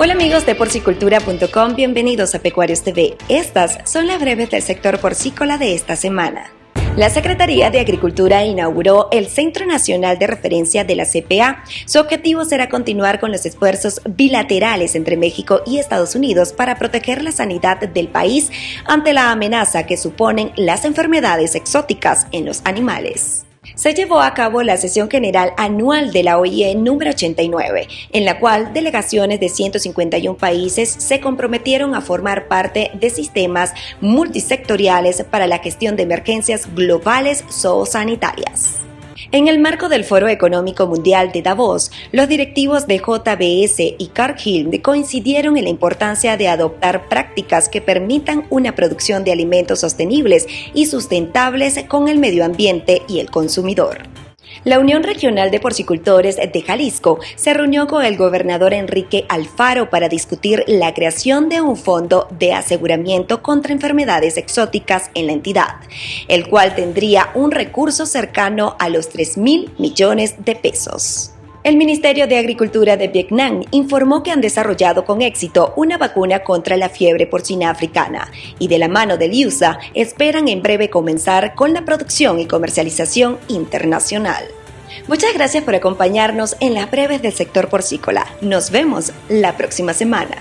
Hola amigos de porcicultura.com, bienvenidos a Pecuarios TV. Estas son las breves del sector porcícola de esta semana. La Secretaría de Agricultura inauguró el Centro Nacional de Referencia de la CPA. Su objetivo será continuar con los esfuerzos bilaterales entre México y Estados Unidos para proteger la sanidad del país ante la amenaza que suponen las enfermedades exóticas en los animales se llevó a cabo la sesión general anual de la OIE número 89, en la cual delegaciones de 151 países se comprometieron a formar parte de sistemas multisectoriales para la gestión de emergencias globales zoosanitarias. En el marco del Foro Económico Mundial de Davos, los directivos de JBS y Cargill coincidieron en la importancia de adoptar prácticas que permitan una producción de alimentos sostenibles y sustentables con el medio ambiente y el consumidor. La Unión Regional de Porcicultores de Jalisco se reunió con el gobernador Enrique Alfaro para discutir la creación de un fondo de aseguramiento contra enfermedades exóticas en la entidad, el cual tendría un recurso cercano a los 3 mil millones de pesos. El Ministerio de Agricultura de Vietnam informó que han desarrollado con éxito una vacuna contra la fiebre porcina africana y de la mano del USA esperan en breve comenzar con la producción y comercialización internacional. Muchas gracias por acompañarnos en las breves del sector porcícola. Nos vemos la próxima semana.